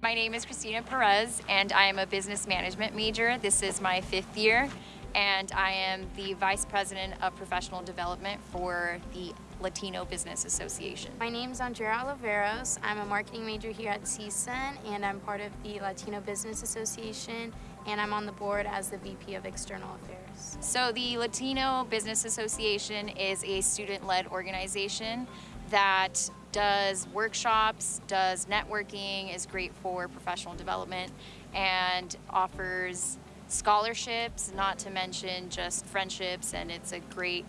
My name is Christina Perez and I am a business management major. This is my fifth year and I am the Vice President of Professional Development for the Latino Business Association. My name is Andrea Oliveros. I'm a marketing major here at CSUN and I'm part of the Latino Business Association and I'm on the board as the VP of External Affairs. So the Latino Business Association is a student-led organization that does workshops, does networking, is great for professional development, and offers scholarships, not to mention just friendships, and it's a great,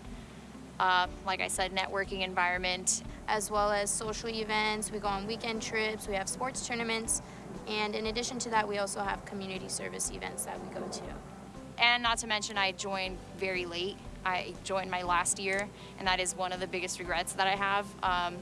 uh, like I said, networking environment. As well as social events, we go on weekend trips, we have sports tournaments, and in addition to that, we also have community service events that we go to. And not to mention, I joined very late. I joined my last year, and that is one of the biggest regrets that I have, um,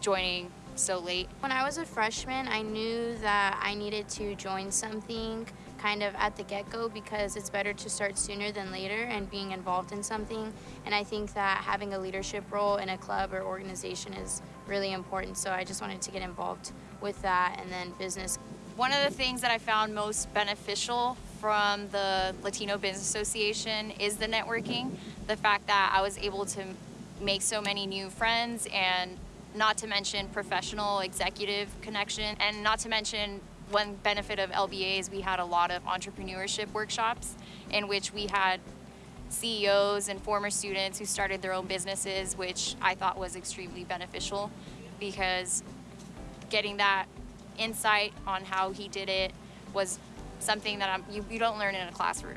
joining so late. When I was a freshman, I knew that I needed to join something kind of at the get-go because it's better to start sooner than later and being involved in something. And I think that having a leadership role in a club or organization is really important. So I just wanted to get involved with that and then business. One of the things that I found most beneficial from the Latino Business Association is the networking. The fact that I was able to make so many new friends and not to mention professional executive connection and not to mention one benefit of LBA is we had a lot of entrepreneurship workshops in which we had CEOs and former students who started their own businesses, which I thought was extremely beneficial because getting that insight on how he did it was something that I'm, you, you don't learn in a classroom.